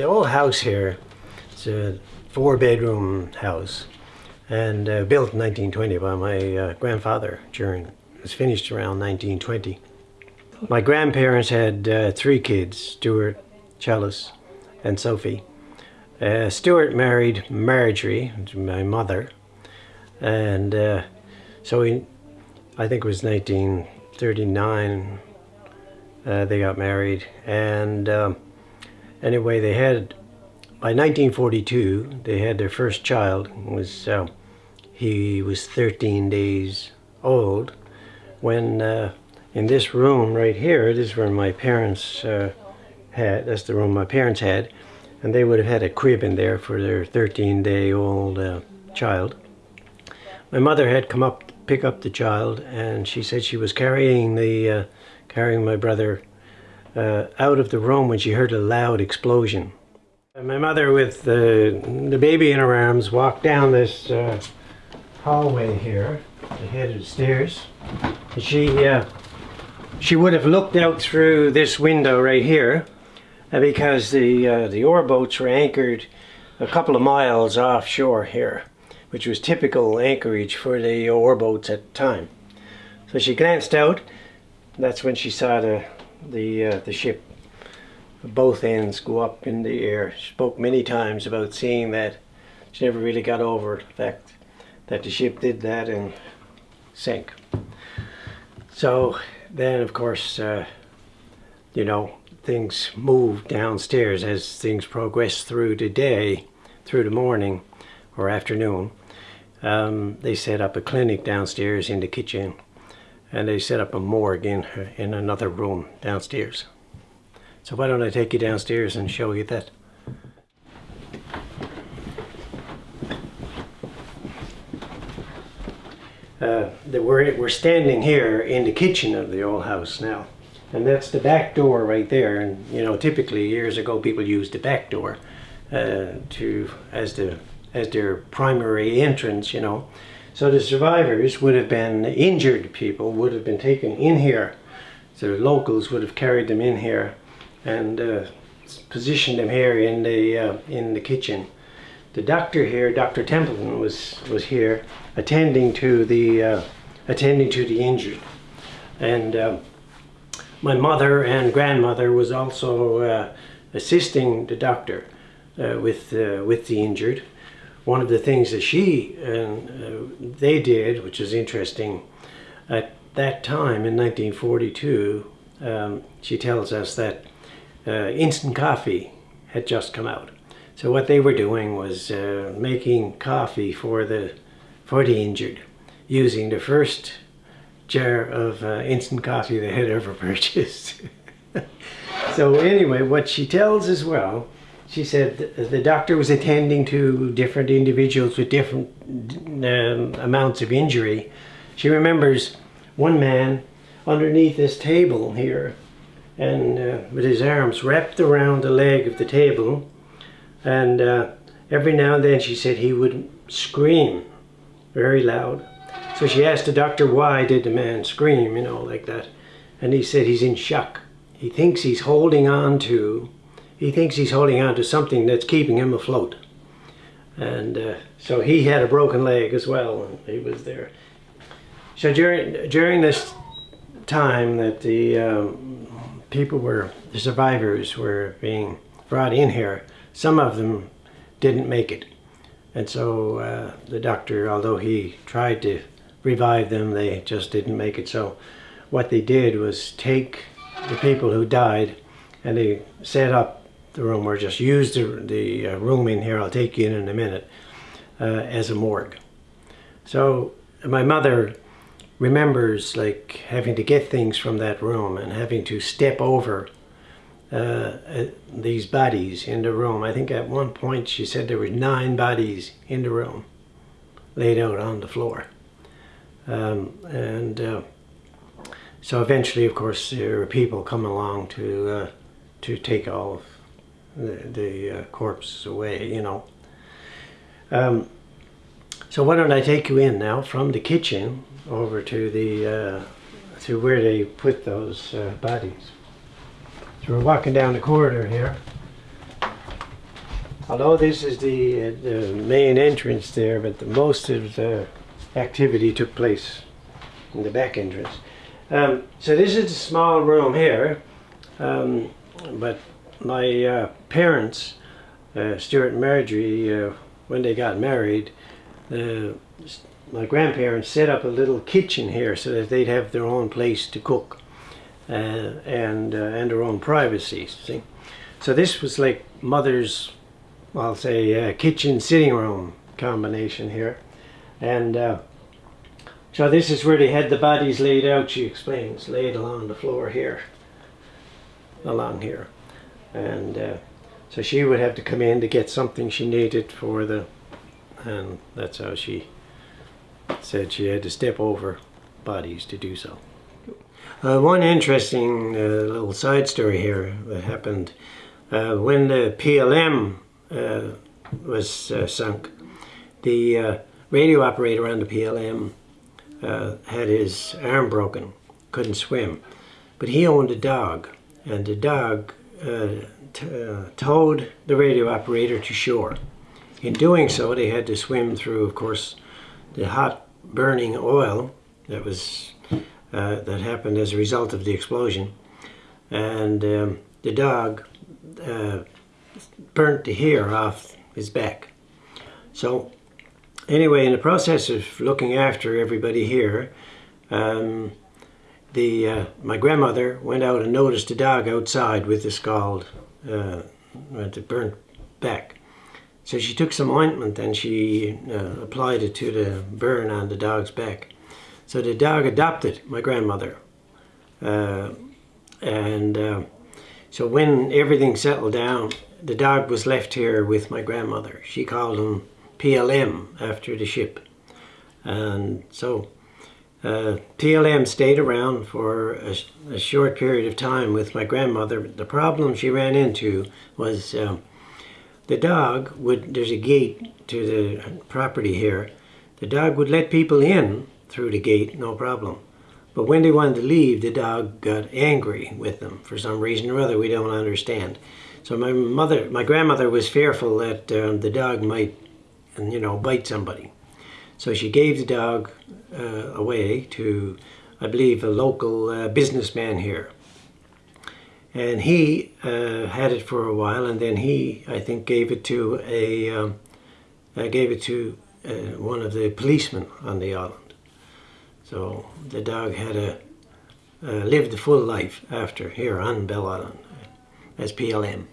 the old house here, it's a four bedroom house and uh, built in 1920 by my uh, grandfather during, it was finished around 1920. My grandparents had uh, three kids, Stuart, Chalice and Sophie. Uh, Stuart married Marjorie, my mother, and uh, so he, I think it was 1939 uh, they got married and um, anyway they had by 1942 they had their first child it was uh, he was 13 days old when uh, in this room right here this is where my parents uh, had that's the room my parents had and they would have had a crib in there for their 13 day old uh, child. My mother had come up to pick up the child and she said she was carrying the uh, carrying my brother uh, out of the room when she heard a loud explosion. And my mother with the, the baby in her arms walked down this uh, hallway here, the head of the stairs. And she, uh, she would have looked out through this window right here uh, because the, uh, the ore boats were anchored a couple of miles offshore here, which was typical anchorage for the ore boats at the time. So she glanced out that's when she saw the the uh, the ship both ends go up in the air. She spoke many times about seeing that. She never really got over the fact that the ship did that and sank. So then, of course, uh, you know, things moved downstairs as things progressed through the day, through the morning or afternoon. Um, they set up a clinic downstairs in the kitchen and they set up a morgue in, in another room downstairs. So why don't I take you downstairs and show you that. Uh, we're, we're standing here in the kitchen of the old house now. And that's the back door right there. And you know, typically years ago people used the back door uh, to as the as their primary entrance, you know. So the survivors would have been injured people, would have been taken in here. So the locals would have carried them in here and uh, positioned them here in the uh, in the kitchen. The doctor here, Dr. Templeton, was was here attending to the uh, attending to the injured, and uh, my mother and grandmother was also uh, assisting the doctor uh, with with the injured one of the things that she and uh, they did, which is interesting, at that time in 1942, um, she tells us that uh, instant coffee had just come out. So what they were doing was uh, making coffee for the for the injured, using the first jar of uh, instant coffee they had ever purchased. so anyway, what she tells as well she said the doctor was attending to different individuals with different um, amounts of injury. She remembers one man underneath this table here and uh, with his arms wrapped around the leg of the table and uh, every now and then she said he would scream very loud. So she asked the doctor why did the man scream, you know, like that. And he said he's in shock. He thinks he's holding on to he thinks he's holding on to something that's keeping him afloat. And uh, so he had a broken leg as well, and he was there. So during, during this time that the um, people were, the survivors were being brought in here, some of them didn't make it. And so uh, the doctor, although he tried to revive them, they just didn't make it. So what they did was take the people who died and they set up the room or just use the, the uh, room in here, I'll take you in in a minute, uh, as a morgue. So my mother remembers like having to get things from that room and having to step over uh, uh, these bodies in the room. I think at one point she said there were nine bodies in the room laid out on the floor. Um, and uh, so eventually, of course, there were people come along to uh, to take all of the, the uh, corpse away, you know. Um, so why don't I take you in now from the kitchen over to the uh, to where they put those uh, bodies. So we're walking down the corridor here. although this is the, uh, the main entrance there, but the, most of the activity took place in the back entrance. Um, so this is a small room here, um, but my uh, parents, uh, Stuart and Marjorie, uh, when they got married, uh, my grandparents set up a little kitchen here so that they'd have their own place to cook uh, and and their own privacy. See, so this was like mother's, I'll say, kitchen sitting room combination here, and uh, so this is where they had the bodies laid out. She explains, laid along the floor here, along here, and uh, so she would have to come in to get something she needed for the, and that's how she said she had to step over bodies to do so. Uh, one interesting uh, little side story here that happened uh, when the PLM uh, was uh, sunk. The uh, radio operator on the PLM had his arm broken, couldn't swim, but he owned a dog, and the dog towed the radio operator to shore. In doing so, they had to swim through, of course, the hot burning oil that was uh, that happened as a result of the explosion, and um, the dog uh, burnt the hair off his back. So anyway, in the process of looking after everybody here, um, the uh, my grandmother went out and noticed a dog outside with the scald, uh, the burnt back. So she took some ointment and she uh, applied it to the burn on the dog's back. So the dog adopted my grandmother. Uh, and uh, so when everything settled down, the dog was left here with my grandmother. She called him PLM after the ship. And so uh, PLM stayed around for a, a, short period of time with my grandmother. The problem she ran into was um, the dog would, there's a gate to the property here. The dog would let people in through the gate, no problem. But when they wanted to leave, the dog got angry with them for some reason or other we don't understand. So my mother, my grandmother was fearful that um, the dog might, you know, bite somebody. So she gave the dog uh, away to, I believe, a local uh, businessman here. And he uh, had it for a while and then he I think gave it to a um, uh, gave it to uh, one of the policemen on the island. So the dog had a uh, lived a full life after here on Bell Island as PLM